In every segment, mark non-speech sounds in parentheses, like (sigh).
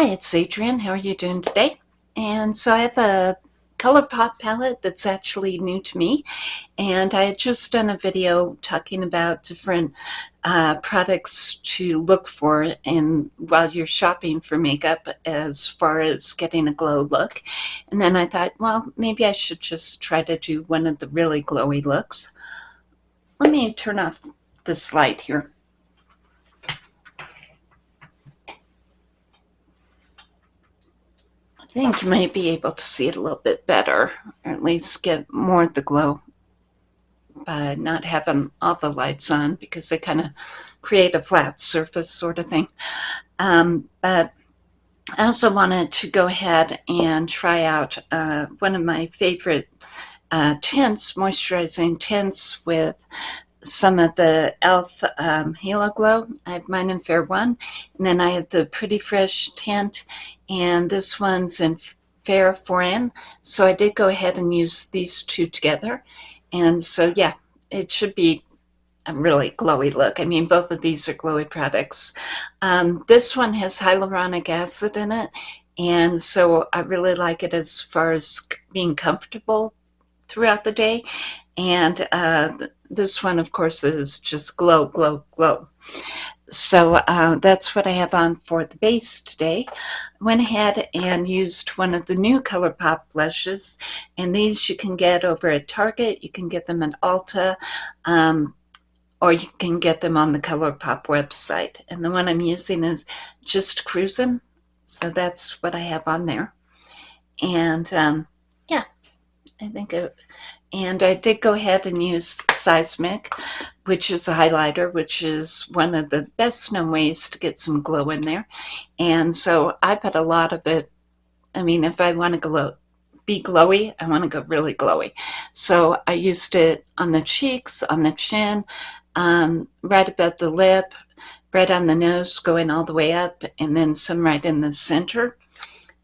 Hi, it's Adrienne. How are you doing today? And so I have a ColourPop palette that's actually new to me. And I had just done a video talking about different uh, products to look for in while you're shopping for makeup as far as getting a glow look. And then I thought, well, maybe I should just try to do one of the really glowy looks. Let me turn off this light here. Think you might be able to see it a little bit better, or at least get more of the glow by not having all the lights on because they kind of create a flat surface sort of thing. Um, but I also wanted to go ahead and try out uh, one of my favorite uh, tints, moisturizing tints with some of the e.l.f. Um, Halo Glow. I have mine in Fair 1. And then I have the Pretty Fresh tint. And this one's in Fair 4N. So I did go ahead and use these two together. And so, yeah, it should be a really glowy look. I mean, both of these are glowy products. Um, this one has hyaluronic acid in it. And so I really like it as far as being comfortable throughout the day. And uh, this one, of course, is just glow, glow, glow. So uh, that's what I have on for the base today. Went ahead and used one of the new ColourPop blushes. And these you can get over at Target. You can get them at Ulta. Um, or you can get them on the ColourPop website. And the one I'm using is Just Cruising. So that's what I have on there. And um, I think it, and I did go ahead and use Seismic, which is a highlighter, which is one of the best known ways to get some glow in there. And so I put a lot of it, I mean, if I want to glow, be glowy, I want to go really glowy. So I used it on the cheeks, on the chin, um, right above the lip, right on the nose, going all the way up, and then some right in the center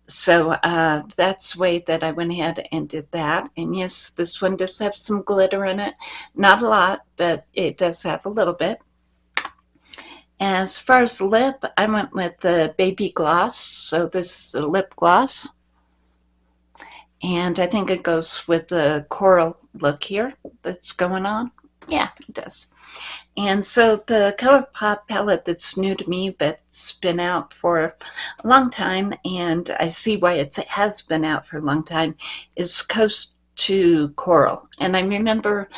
so uh, that's the way that I went ahead and did that. And yes, this one does have some glitter in it. Not a lot, but it does have a little bit. As far as lip, I went with the Baby Gloss. So this is a lip gloss. And I think it goes with the coral look here that's going on. Yeah, it does. And so the ColourPop palette that's new to me, but it's been out for a long time, and I see why it has been out for a long time, is Coast to Coral. And I remember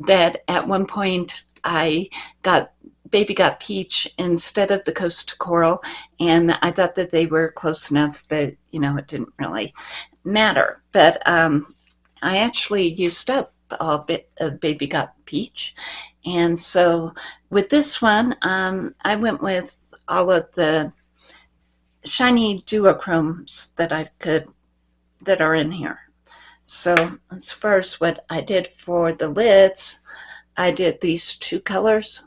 that at one point I got Baby Got Peach instead of the Coast to Coral, and I thought that they were close enough that, you know, it didn't really matter. But um, I actually used up all bit of Baby Got Peach. And so with this one, um, I went with all of the shiny duochromes that I could, that are in here. So as far as what I did for the lids, I did these two colors.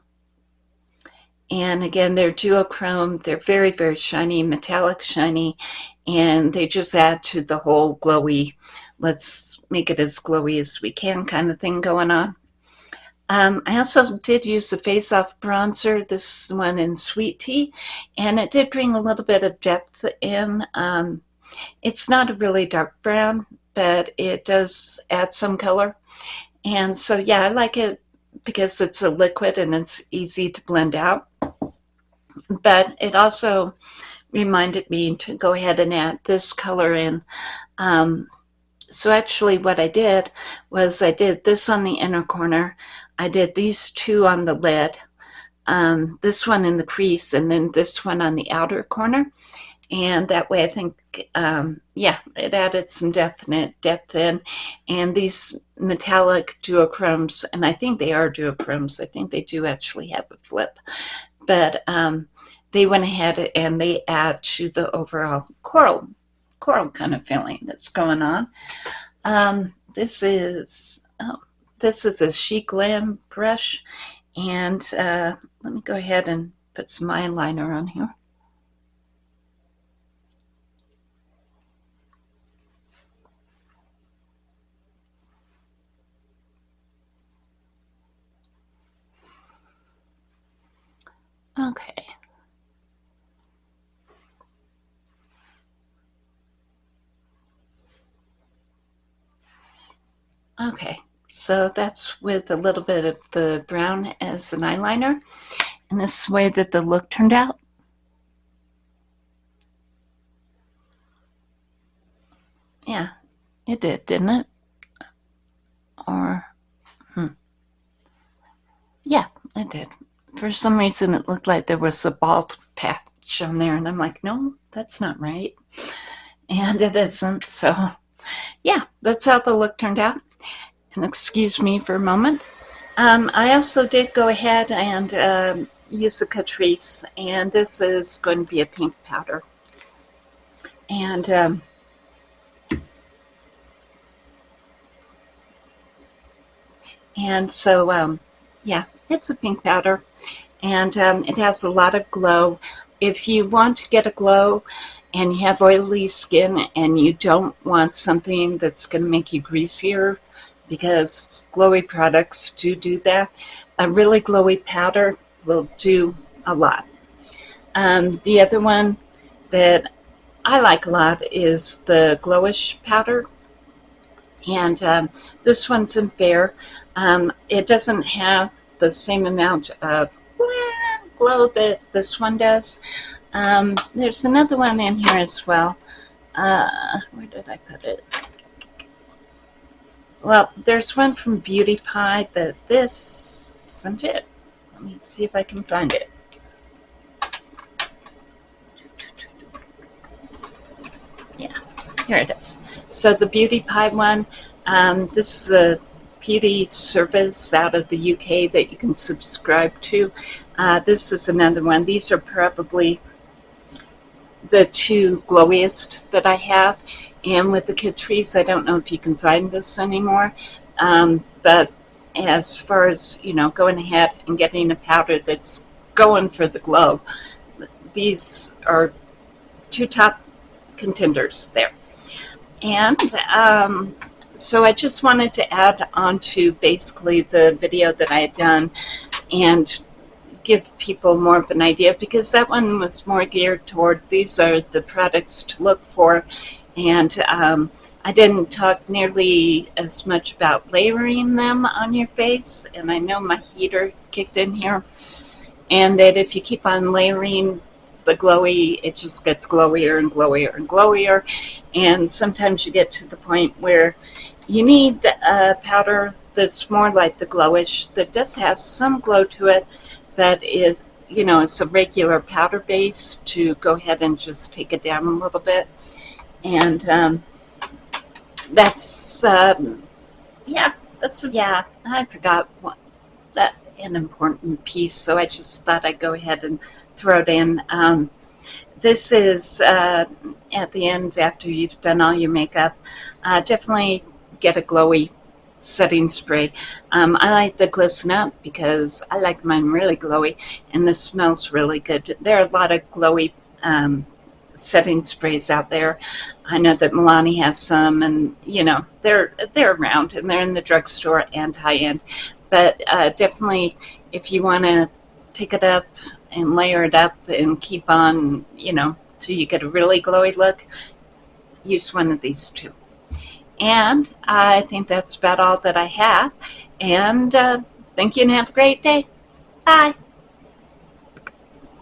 And again, they're duochrome. They're very, very shiny, metallic shiny, and they just add to the whole glowy, let's make it as glowy as we can kind of thing going on. Um, I also did use the Face Off bronzer, this one in Sweet Tea, and it did bring a little bit of depth in. Um, it's not a really dark brown, but it does add some color. And so, yeah, I like it because it's a liquid and it's easy to blend out. But it also reminded me to go ahead and add this color in. Um, so actually what I did was I did this on the inner corner. I did these two on the lid, um, this one in the crease, and then this one on the outer corner. And that way I think, um, yeah, it added some definite depth in. And these metallic duochromes, and I think they are duochromes, I think they do actually have a flip. But um, they went ahead and they add to the overall coral, coral kind of feeling that's going on. Um, this is, oh, this is a Chic Glam brush. And uh, let me go ahead and put some eyeliner on here. Okay. Okay, so that's with a little bit of the brown as an eyeliner. And this is the way that the look turned out. Yeah, it did, didn't it? Or, hmm. Yeah, it did. For some reason, it looked like there was a bald patch on there, and I'm like, no, that's not right. (laughs) And it isn't, so yeah, that's how the look turned out. And excuse me for a moment. Um, I also did go ahead and um, use the Catrice, and this is going to be a pink powder. And um, and so um, yeah, it's a pink powder, and um, it has a lot of glow. If you want to get a glow and you have oily skin and you don't want something that's going to make you greasier, because glowy products do do that. A really glowy powder will do a lot. Um, the other one that I like a lot is the Glowish powder. And um, this one's in Fair. Um, it doesn't have the same amount of glow that this one does. Um, there's another one in here as well. Uh, where did I put it? Well, there's one from Beauty Pie, but this isn't it. Let me see if I can find it. Yeah, here it is. So the Beauty Pie one, um, this is a beauty service out of the UK that you can subscribe to. Uh, this is another one. These are probably the two glowiest that I have. And with the Catrice, I don't know if you can find this anymore. Um, but as far as, you know, going ahead and getting a powder that's going for the glow, these are two top contenders there. And um, so I just wanted to add on to basically the video that I had done and give people more of an idea because that one was more geared toward these are the products to look for. And um, I didn't talk nearly as much about layering them on your face and I know my heater kicked in here. And that if you keep on layering the glowy it just gets glowier and glowier and glowier and sometimes you get to the point where you need a powder that's more like the glowish that does have some glow to it that is, you know, it's a regular powder base to go ahead and just take it down a little bit. And um, that's, um, yeah, that's, yeah, I forgot what, that an important piece, so I just thought I'd go ahead and throw it in. Um, this is uh, at the end after you've done all your makeup. Uh, definitely get a glowy setting spray. Um, I like the Glisten Up because I like mine really glowy and this smells really good. There are a lot of glowy um, setting sprays out there. I know that Milani has some and you know they're they're around and they're in the drugstore and high-end but uh, definitely if you want to take it up and layer it up and keep on you know till you get a really glowy look use one of these two. And I think that's about all that I have. And uh, thank you and have a great day. Bye.